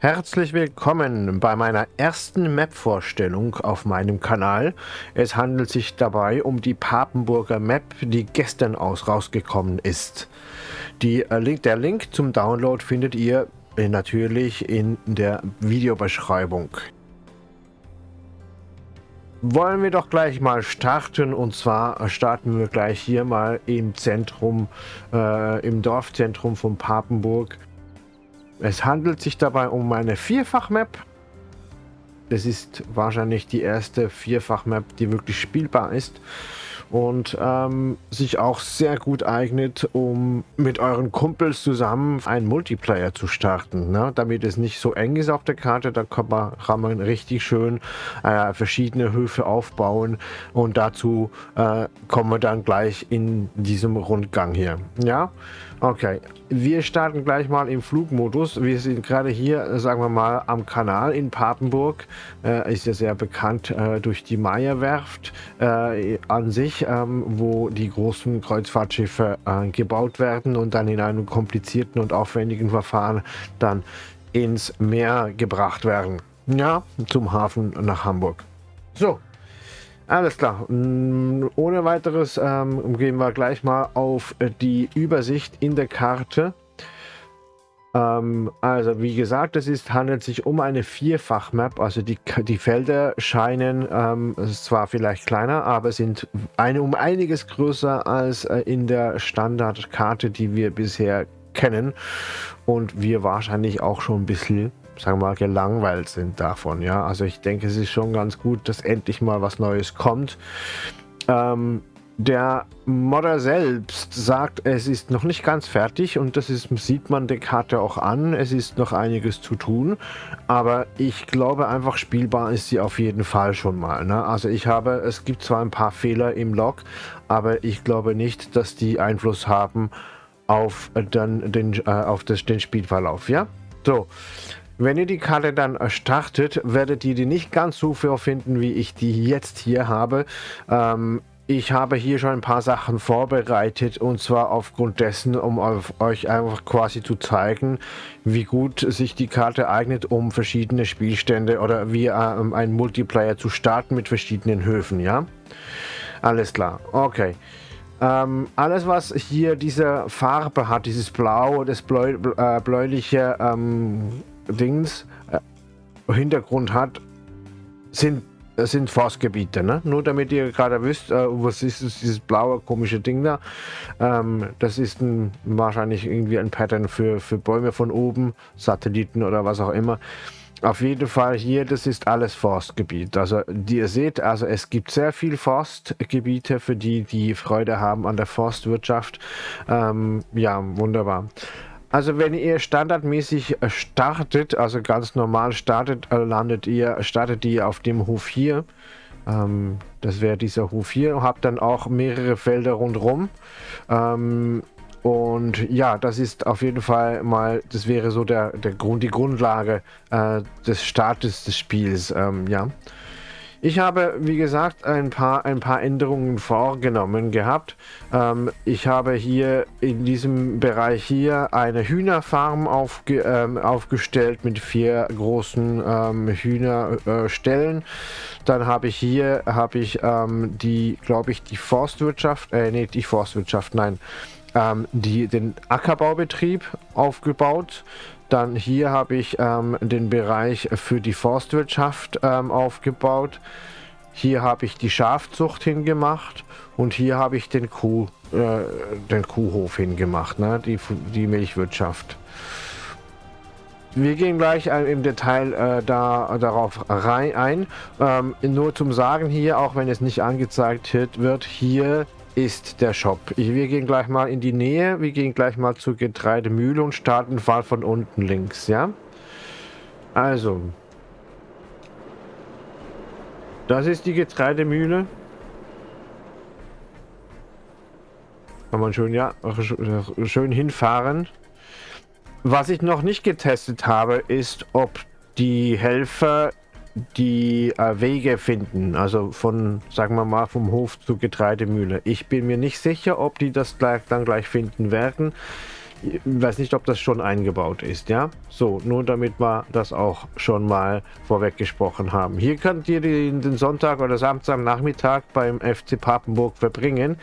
Herzlich willkommen bei meiner ersten Map-Vorstellung auf meinem Kanal. Es handelt sich dabei um die Papenburger Map, die gestern aus rausgekommen ist. Die, äh, der Link zum Download findet ihr äh, natürlich in der Videobeschreibung. Wollen wir doch gleich mal starten und zwar starten wir gleich hier mal im Zentrum, äh, im Dorfzentrum von Papenburg es handelt sich dabei um eine Vierfach-Map. Das ist wahrscheinlich die erste Vierfach-Map, die wirklich spielbar ist und ähm, sich auch sehr gut eignet, um mit euren Kumpels zusammen einen Multiplayer zu starten. Ne? Damit es nicht so eng ist auf der Karte, da kann man, kann man richtig schön äh, verschiedene Höfe aufbauen und dazu äh, kommen wir dann gleich in diesem Rundgang hier. Ja, okay. Wir starten gleich mal im Flugmodus. Wir sind gerade hier, sagen wir mal, am Kanal in Papenburg. Äh, ist ja sehr bekannt äh, durch die Meierwerft äh, an sich ähm, wo die großen Kreuzfahrtschiffe äh, gebaut werden und dann in einem komplizierten und aufwendigen Verfahren dann ins Meer gebracht werden. Ja, zum Hafen nach Hamburg. So, alles klar. Mm, ohne weiteres ähm, gehen wir gleich mal auf die Übersicht in der Karte. Ähm, also wie gesagt, es ist, handelt sich um eine Vierfach-Map. Also die, die Felder scheinen ähm, zwar vielleicht kleiner, aber sind eine, um einiges größer als äh, in der Standardkarte, die wir bisher kennen. Und wir wahrscheinlich auch schon ein bisschen sagen wir mal, gelangweilt sind davon. Ja, also ich denke, es ist schon ganz gut, dass endlich mal was Neues kommt. Ähm, der Modder selbst sagt, es ist noch nicht ganz fertig und das ist, sieht man der Karte auch an. Es ist noch einiges zu tun, aber ich glaube einfach spielbar ist sie auf jeden Fall schon mal. Ne? Also ich habe, es gibt zwar ein paar Fehler im Log, aber ich glaube nicht, dass die Einfluss haben auf, dann den, äh, auf das, den Spielverlauf. Ja, so. Wenn ihr die Karte dann startet, werdet ihr die nicht ganz so finden, wie ich die jetzt hier habe. Ähm, ich habe hier schon ein paar Sachen vorbereitet und zwar aufgrund dessen, um euch einfach quasi zu zeigen, wie gut sich die Karte eignet, um verschiedene Spielstände oder wie äh, ein Multiplayer zu starten mit verschiedenen Höfen, ja? Alles klar, okay. Ähm, alles, was hier diese Farbe hat, dieses Blau, das Bläu äh, bläuliche ähm, Dings, äh, Hintergrund hat, sind sind Forstgebiete, ne? Nur damit ihr gerade wisst, äh, was ist das, dieses blaue komische Ding da. Ähm, das ist ein, wahrscheinlich irgendwie ein Pattern für, für Bäume von oben, Satelliten oder was auch immer. Auf jeden Fall hier, das ist alles Forstgebiet. Also ihr seht, also es gibt sehr viel Forstgebiete für die, die Freude haben an der Forstwirtschaft. Ähm, ja, wunderbar. Also wenn ihr standardmäßig äh, startet, also ganz normal startet, äh, landet ihr, startet ihr auf dem Hof hier. Ähm, das wäre dieser Hof hier. Habt dann auch mehrere Felder rundherum. Ähm, und ja, das ist auf jeden Fall mal, das wäre so der, der Grund, die Grundlage äh, des Startes des Spiels. Ähm, ja. Ich habe, wie gesagt, ein paar, ein paar Änderungen vorgenommen gehabt. Ähm, ich habe hier in diesem Bereich hier eine Hühnerfarm aufge, ähm, aufgestellt mit vier großen ähm, Hühnerstellen. Äh, Dann habe ich hier habe ich ähm, die, glaube ich, die Forstwirtschaft, äh, nee, die Forstwirtschaft, nein, ähm, die, den Ackerbaubetrieb aufgebaut. Dann hier habe ich ähm, den Bereich für die Forstwirtschaft ähm, aufgebaut. Hier habe ich die Schafzucht hingemacht und hier habe ich den, Kuh, äh, den Kuhhof hingemacht, ne? die, die Milchwirtschaft. Wir gehen gleich äh, im Detail äh, da, darauf rein ein. Ähm, nur zum Sagen hier, auch wenn es nicht angezeigt wird, hier ist der Shop. Wir gehen gleich mal in die Nähe. Wir gehen gleich mal zur Getreidemühle und starten mal von unten links, ja? Also. Das ist die Getreidemühle. Kann man schön, ja, schön hinfahren. Was ich noch nicht getestet habe, ist, ob die Helfer die äh, Wege finden, also von, sagen wir mal, vom Hof zur Getreidemühle. Ich bin mir nicht sicher, ob die das gleich, dann gleich finden werden. Ich weiß nicht, ob das schon eingebaut ist, ja? So, nur damit wir das auch schon mal vorweg gesprochen haben. Hier könnt ihr den, Sonntag oder Samstag Nachmittag beim FC Papenburg verbringen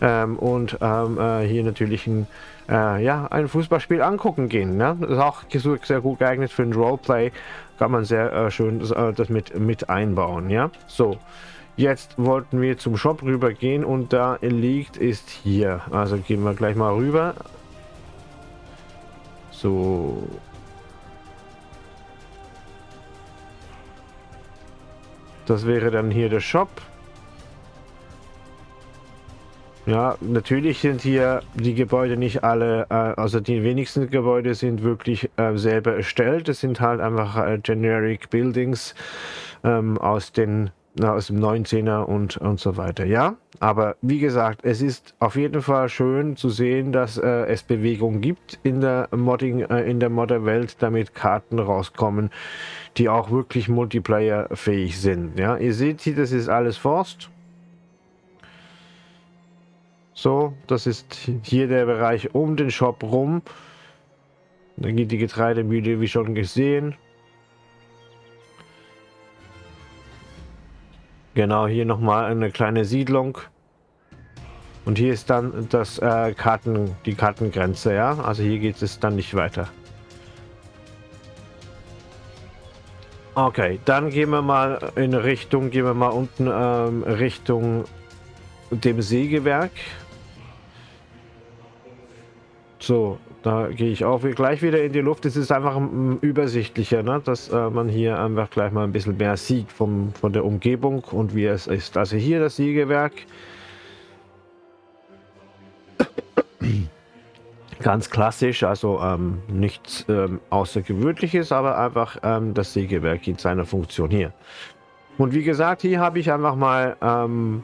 ähm, und ähm, äh, hier natürlich ein, äh, ja, ein Fußballspiel angucken gehen. Ne? Das ist auch sehr gut geeignet für ein Roleplay. Kann man sehr äh, schön das, äh, das mit, mit einbauen, ja? So. Jetzt wollten wir zum Shop rüber gehen und da liegt ist hier. Also gehen wir gleich mal rüber. So. Das wäre dann hier der Shop. Ja, natürlich sind hier die Gebäude nicht alle, äh, also die wenigsten Gebäude sind wirklich äh, selber erstellt. Es sind halt einfach äh, Generic Buildings ähm, aus den aus dem 19er und, und so weiter. Ja, aber wie gesagt, es ist auf jeden Fall schön zu sehen, dass äh, es Bewegung gibt in der Modding, äh, in der Modderwelt, damit Karten rauskommen, die auch wirklich Multiplayer-fähig sind. Ja, ihr seht hier, das ist alles Forst. So, das ist hier der Bereich um den Shop rum. Dann geht die Getreidemühle, wie schon gesehen. Genau, hier nochmal eine kleine Siedlung. Und hier ist dann das äh, Karten, die Kartengrenze, ja. Also hier geht es dann nicht weiter. Okay, dann gehen wir mal in Richtung, gehen wir mal unten ähm, Richtung dem Sägewerk. So, da gehe ich auch gleich wieder in die Luft. Es ist einfach übersichtlicher, ne? dass äh, man hier einfach gleich mal ein bisschen mehr sieht vom, von der Umgebung und wie es ist. Also hier das Sägewerk. Ganz klassisch, also ähm, nichts ähm, Außergewöhnliches, aber einfach ähm, das Sägewerk in seiner Funktion hier. Und wie gesagt, hier habe ich einfach mal ähm,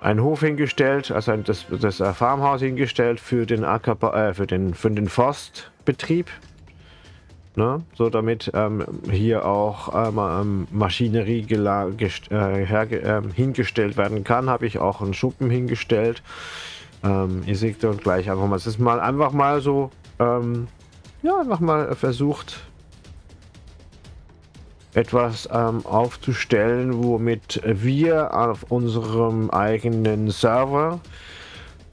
einen Hof hingestellt, also das, das äh, Farmhaus hingestellt für den Acker, äh, für den für den Forstbetrieb. Ne? So damit ähm, hier auch ähm, ähm Maschinerie äh, ähm, hingestellt werden kann, habe ich auch einen Schuppen hingestellt. Ähm, ihr seht dann gleich einfach mal, es ist mal einfach mal so, ähm, ja, einfach mal versucht, etwas ähm, aufzustellen, womit wir auf unserem eigenen Server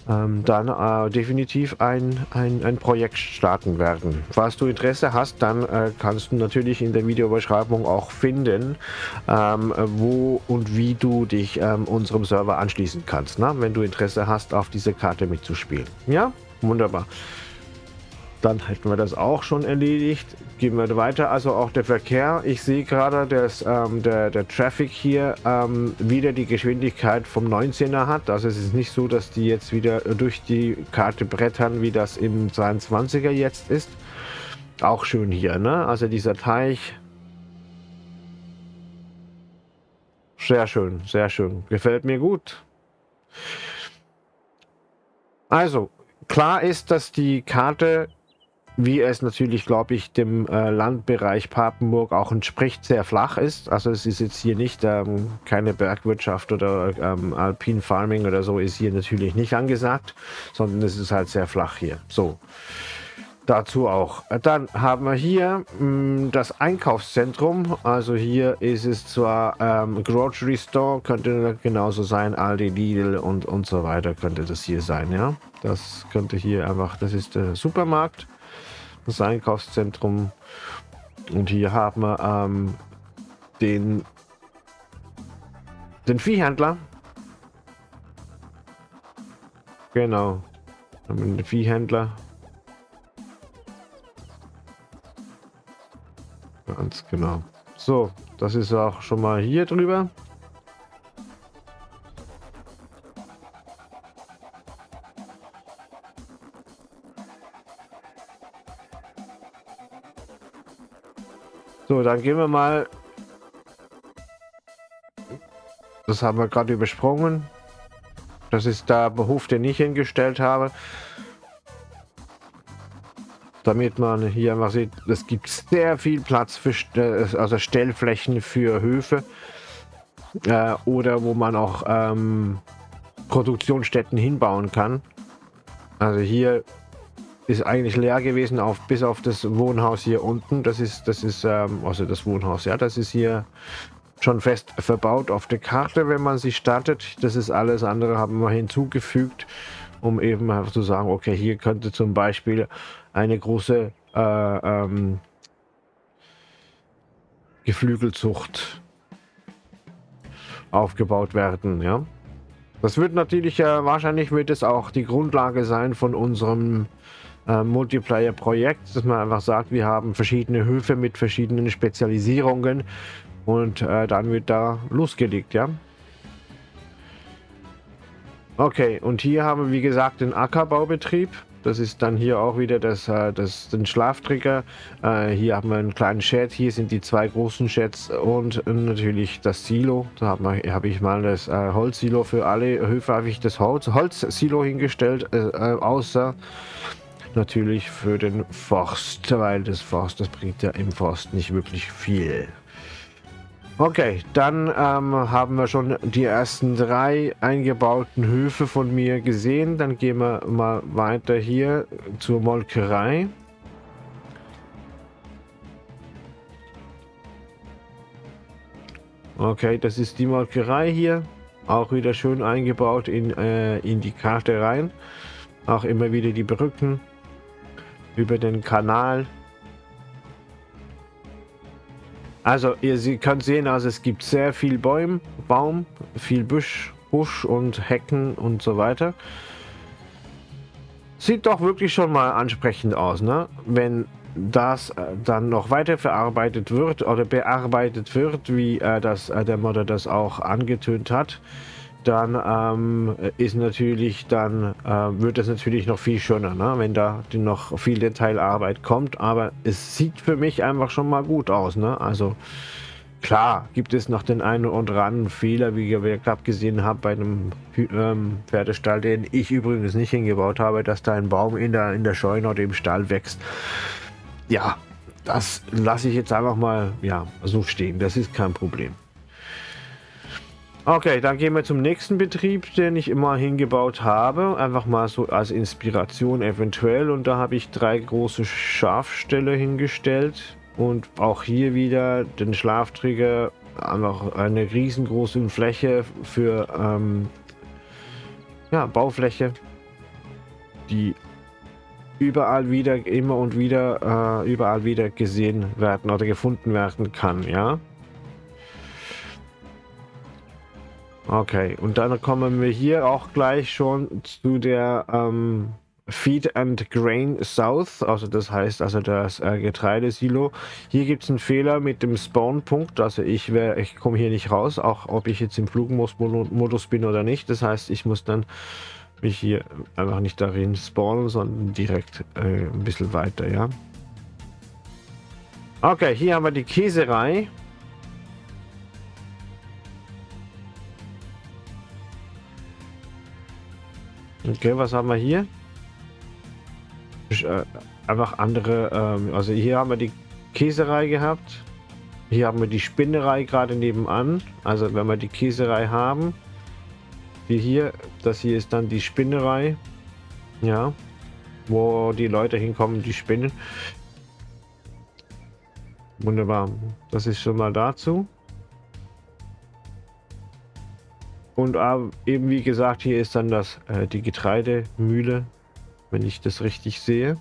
ähm, dann äh, definitiv ein, ein, ein Projekt starten werden. Falls du Interesse hast, dann äh, kannst du natürlich in der Videobeschreibung auch finden, ähm, wo und wie du dich ähm, unserem Server anschließen kannst, ne? wenn du Interesse hast, auf diese Karte mitzuspielen. Ja, wunderbar. Dann hätten wir das auch schon erledigt. Gehen wir weiter. Also auch der Verkehr. Ich sehe gerade, dass ähm, der, der Traffic hier ähm, wieder die Geschwindigkeit vom 19er hat. Also es ist nicht so, dass die jetzt wieder durch die Karte brettern, wie das im 22er jetzt ist. Auch schön hier, ne? Also dieser Teich. Sehr schön, sehr schön. Gefällt mir gut. Also, klar ist, dass die Karte wie es natürlich, glaube ich, dem äh, Landbereich Papenburg auch entspricht, sehr flach ist. Also es ist jetzt hier nicht ähm, keine Bergwirtschaft oder ähm, Alpine Farming oder so ist hier natürlich nicht angesagt, sondern es ist halt sehr flach hier. So, dazu auch. Dann haben wir hier mh, mm, das Einkaufszentrum. Also hier ist es zwar ähm, Grocery Store, könnte genauso sein, Aldi, Lidl und, und so weiter könnte das hier sein, ja. Das könnte hier einfach, das ist der Supermarkt das Einkaufszentrum. Und hier haben wir ähm, den, den Viehhändler. Genau. Den Viehhändler. Ganz genau. So, das ist auch schon mal hier drüber. So, dann gehen wir mal. Das haben wir gerade übersprungen. Das ist der Beruf, den ich hingestellt habe. Damit man hier einfach sieht, es gibt sehr viel Platz für also Stellflächen für Höfe. Äh, oder wo man auch ähm, Produktionsstätten hinbauen kann. Also hier ist eigentlich leer gewesen, auf, bis auf das Wohnhaus hier unten. Das ist, das ist, ähm, also das Wohnhaus, ja, das ist hier schon fest verbaut auf der Karte, wenn man sie startet. Das ist alles andere, haben wir hinzugefügt, um eben zu sagen, okay, hier könnte zum Beispiel eine große äh, ähm, Geflügelzucht aufgebaut werden, ja. Das wird natürlich, äh, wahrscheinlich wird es auch die Grundlage sein von unserem äh, Multiplayer-Projekt, dass man einfach sagt, wir haben verschiedene Höfe mit verschiedenen Spezialisierungen und äh, dann wird da losgelegt, ja. Okay, und hier haben wir wie gesagt den Ackerbaubetrieb. Das ist dann hier auch wieder das, äh, das, den Schlaftrigger. Äh, hier haben wir einen kleinen Shed. Hier sind die zwei großen Sheds und natürlich das Silo. Da habe hab ich mal das äh, Holzsilo für alle Höfe. Habe ich das Holz, Holzsilo hingestellt, außer natürlich für den Forst, weil das Forst, das bringt ja im Forst nicht wirklich viel. Okay, dann ähm, haben wir schon die ersten drei eingebauten Höfe von mir gesehen. Dann gehen wir mal weiter hier zur Molkerei. Okay, das ist die Molkerei hier. Auch wieder schön eingebaut in, äh, in die Karte rein. Auch immer wieder die Brücken über den Kanal. Also ihr könnt sehen, also es gibt sehr viel Bäum, Baum, viel Busch, Busch und Hecken und so weiter. Sieht doch wirklich schon mal ansprechend aus, ne? Wenn das äh, dann noch weiter verarbeitet wird oder bearbeitet wird, wie äh, das, äh, der Modder das auch angetönt hat dann ähm, ist natürlich dann äh, wird es natürlich noch viel schöner, ne? wenn da noch viel Detailarbeit kommt. Aber es sieht für mich einfach schon mal gut aus. Ne? Also klar gibt es noch den einen oder anderen Fehler, wie ich gerade gesehen habe bei einem ähm, Pferdestall, den ich übrigens nicht hingebaut habe, dass da ein Baum in der in der Scheune oder im Stall wächst. Ja, das lasse ich jetzt einfach mal ja so stehen. Das ist kein Problem. Okay, dann gehen wir zum nächsten Betrieb, den ich immer hingebaut habe. Einfach mal so als Inspiration eventuell. Und da habe ich drei große Schafställe hingestellt. Und auch hier wieder den Schlafträger. Einfach eine riesengroße Fläche für ähm, ja, Baufläche, die überall wieder, immer und wieder, äh, überall wieder gesehen werden oder gefunden werden kann, ja. Okay, und dann kommen wir hier auch gleich schon zu der ähm, Feed and Grain South, also das heißt also das äh, Getreidesilo. Hier gibt es einen Fehler mit dem Spawn-Punkt, also ich, ich komme hier nicht raus, auch ob ich jetzt im Flugmodus bin oder nicht. Das heißt, ich muss dann mich hier einfach nicht darin spawnen, sondern direkt äh, ein bisschen weiter, ja. Okay, hier haben wir die Käserei. Okay, was haben wir hier? Äh, einfach andere, ähm, also hier haben wir die Käserei gehabt. Hier haben wir die Spinnerei gerade nebenan. Also wenn wir die Käserei haben, wie hier, das hier ist dann die Spinnerei. Ja, wo die Leute hinkommen, die spinnen. Wunderbar. Das ist schon mal dazu. Und äh, eben wie gesagt, hier ist dann das äh, die Getreidemühle, wenn ich das richtig sehe.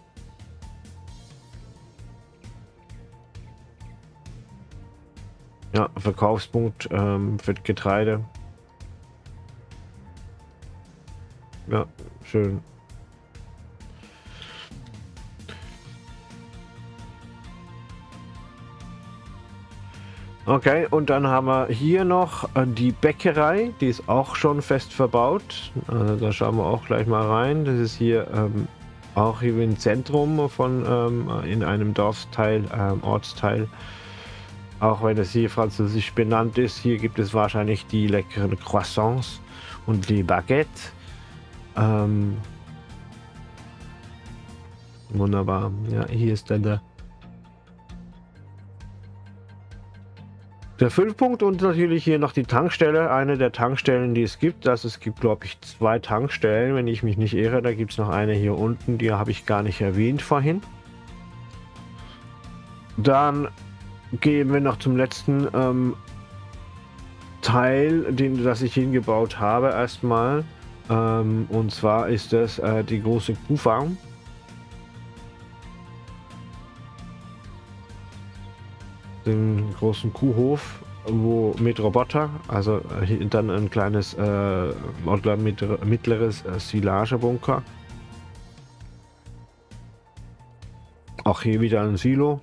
Ja, Verkaufspunkt ähm, für Getreide. Ja, schön. Okay, und dann haben wir hier noch äh, die Bäckerei, die ist auch schon fest verbaut. Also da schauen wir auch gleich mal rein. Das ist hier ähm, auch hier im Zentrum von ähm, in einem Dorfteil, ähm, Ortsteil. Auch wenn es hier französisch benannt ist, hier gibt es wahrscheinlich die leckeren Croissants und die Baguette. Ähm, wunderbar. Ja, hier ist dann der Der Füllpunkt und natürlich hier noch die Tankstelle, eine der Tankstellen, die es gibt. Das es gibt, glaube ich, zwei Tankstellen, wenn ich mich nicht irre. Da gibt es noch eine hier unten, die habe ich gar nicht erwähnt vorhin. Dann gehen wir noch zum letzten ähm, Teil, den das ich hingebaut habe erstmal. Ähm, und zwar ist das äh, die große Kuhfarm. Den großen Kuhhof, wo mit Roboter, also äh, dann ein kleines äh, mittleres äh, Silagebunker. Auch hier wieder ein Silo.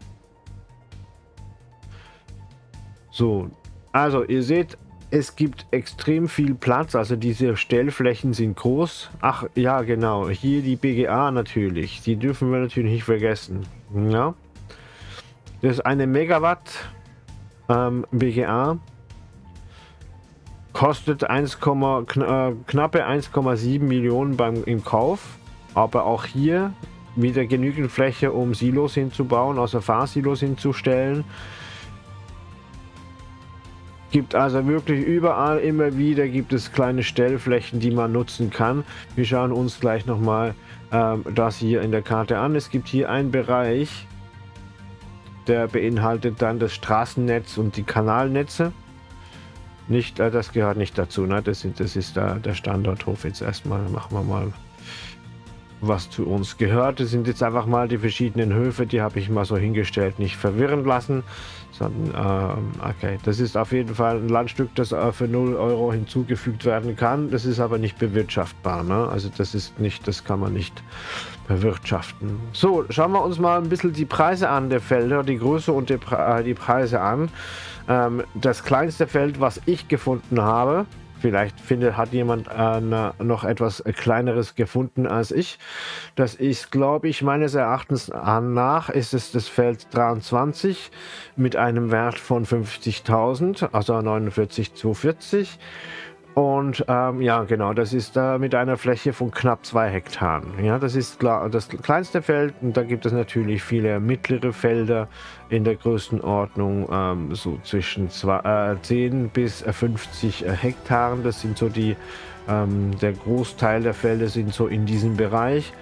So, also ihr seht, es gibt extrem viel Platz, also diese Stellflächen sind groß. Ach ja, genau, hier die BGA natürlich, die dürfen wir natürlich nicht vergessen. Ja, das ist eine Megawatt ähm, BGA, kostet 1, kn äh, knappe 1,7 Millionen beim im Kauf, aber auch hier wieder genügend Fläche, um Silos hinzubauen, also Fahrsilos hinzustellen. Gibt also wirklich überall immer wieder gibt es kleine Stellflächen, die man nutzen kann. Wir schauen uns gleich nochmal ähm, das hier in der Karte an. Es gibt hier einen Bereich, der beinhaltet dann das Straßennetz und die Kanalnetze. Nicht, äh, das gehört nicht dazu. Ne? Das, das ist da der Standorthof jetzt erstmal. Machen wir mal was zu uns gehört. Das sind jetzt einfach mal die verschiedenen Höfe, die habe ich mal so hingestellt, nicht verwirren lassen, sondern ähm, okay, das ist auf jeden Fall ein Landstück, das äh, für 0 Euro hinzugefügt werden kann. Das ist aber nicht bewirtschaftbar, ne? also das ist nicht, das kann man nicht bewirtschaften. So, schauen wir uns mal ein bisschen die Preise an der Felder, die Größe und die, Pre äh, die Preise an. Ähm, das kleinste Feld, was ich gefunden habe, Vielleicht findet, hat jemand äh, noch etwas kleineres gefunden als ich. Das ist, glaube ich, meines Erachtens nach ist es das Feld 23 mit einem Wert von 50.000, also 49,240. Und ähm, ja, genau, das ist äh, mit einer Fläche von knapp zwei Hektaren. Ja, das ist das kleinste Feld und da gibt es natürlich viele mittlere Felder in der Größenordnung, ähm, so zwischen zwei, äh, 10 bis 50 äh, Hektaren. Das sind so die, ähm, der Großteil der Felder sind so in diesem Bereich.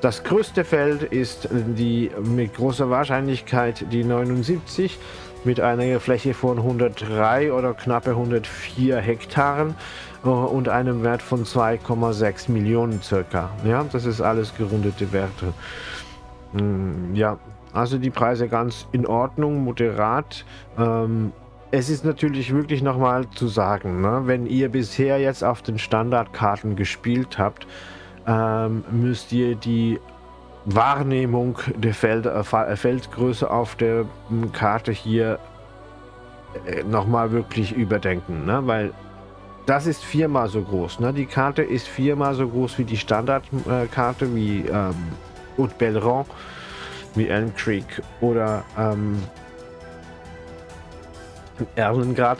Das größte Feld ist die mit großer Wahrscheinlichkeit die 79 mit einer Fläche von 103 oder knappe 104 Hektaren äh, und einem Wert von 2,6 Millionen circa. Ja, das ist alles gerundete Werte. Hm, ja, also die Preise ganz in Ordnung, moderat. Ähm, es ist natürlich wirklich nochmal zu sagen, ne? wenn ihr bisher jetzt auf den Standardkarten gespielt habt, ähm, müsst ihr die Wahrnehmung der Feld, äh, äh, Feldgröße auf der hm, Karte hier äh, nochmal wirklich überdenken, ne? weil das ist viermal so groß. Ne? Die Karte ist viermal so groß wie die Standardkarte, wie ähm, Haute Belleron, wie Elm Creek oder ähm, Erlengrad.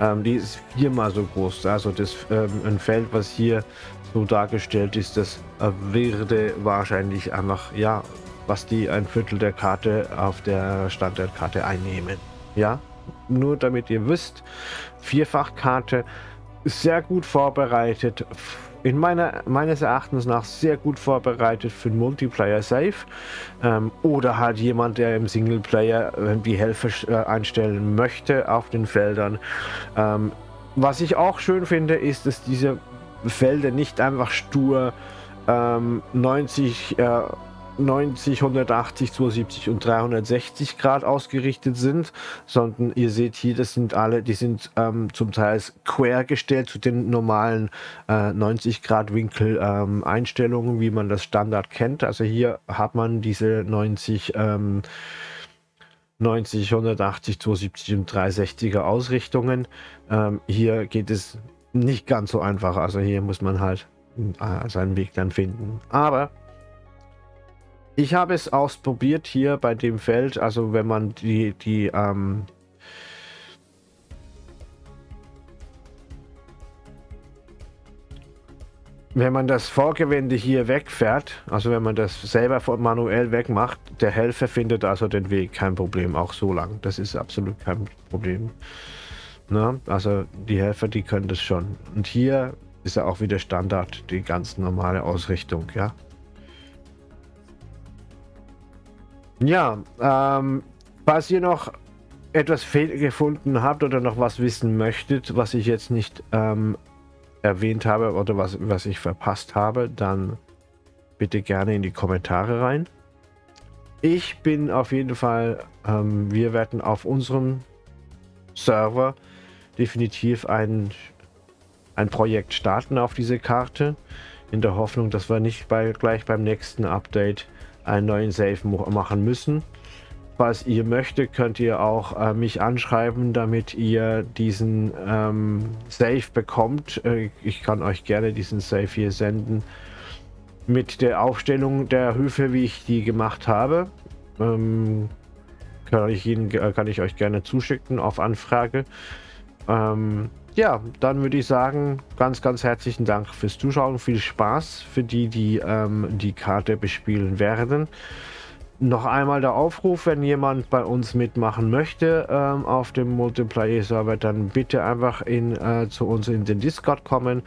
Ähm, die ist viermal so groß. Also das ähm, ein Feld, was hier so dargestellt ist, das würde wahrscheinlich einfach, ja, was die ein Viertel der Karte auf der Standardkarte einnehmen. Ja, nur damit ihr wisst, Vierfachkarte sehr gut vorbereitet, in meiner, meines Erachtens nach sehr gut vorbereitet für den Multiplayer Safe ähm, oder halt jemand, der im Singleplayer äh, die Helfer äh, einstellen möchte auf den Feldern. Ähm, was ich auch schön finde, ist, dass diese Felder nicht einfach stur ähm, 90, äh, 90, 180, 270 und 360 Grad ausgerichtet sind, sondern ihr seht hier, das sind alle, die sind ähm, zum Teil quer gestellt zu den normalen äh, 90 Grad Winkel ähm, Einstellungen, wie man das Standard kennt. Also hier hat man diese 90 ähm, 90, 180, 270 und 360er Ausrichtungen. Ähm, hier geht es nicht ganz so einfach. Also hier muss man halt äh, seinen Weg dann finden. Aber ich habe es ausprobiert hier bei dem Feld. Also wenn man die, die ähm, wenn man das Vorgewende hier wegfährt, also wenn man das selber manuell wegmacht, der Helfer findet also den Weg, kein Problem, auch so lang. Das ist absolut kein Problem. Na, also die Helfer, die können das schon. Und hier ist ja auch wieder Standard, die ganz normale Ausrichtung, ja. Ja, ähm, falls ihr noch etwas gefunden habt oder noch was wissen möchtet, was ich jetzt nicht ähm, erwähnt habe oder was, was ich verpasst habe, dann bitte gerne in die Kommentare rein. Ich bin auf jeden Fall, ähm, wir werden auf unserem Server definitiv ein, ein Projekt starten auf diese Karte, in der Hoffnung, dass wir nicht bei, gleich beim nächsten Update einen neuen Save machen müssen. Falls ihr möchtet, könnt ihr auch äh, mich anschreiben, damit ihr diesen ähm, Save bekommt. Äh, ich kann euch gerne diesen Save hier senden mit der Aufstellung der Höfe, wie ich die gemacht habe. Ähm, kann, ich Ihnen, äh, kann ich euch gerne zuschicken auf Anfrage. Ähm, ja, dann würde ich sagen, ganz, ganz herzlichen Dank fürs Zuschauen. Viel Spaß für die, die ähm, die Karte bespielen werden. Noch einmal der Aufruf, wenn jemand bei uns mitmachen möchte ähm, auf dem Multiplayer-Server, dann bitte einfach in, äh, zu uns in den Discord kommen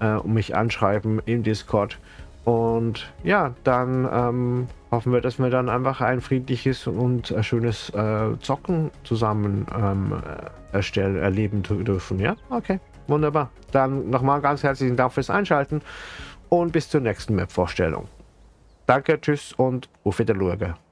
äh, und mich anschreiben im Discord. Und ja, dann ähm, hoffen wir, dass wir dann einfach ein friedliches und äh, schönes äh, Zocken zusammen ähm, erstellen, erleben dürfen. Ja, okay, wunderbar. Dann nochmal ganz herzlichen Dank fürs Einschalten und bis zur nächsten Map-Vorstellung. Danke, tschüss und auf Wiedersehen.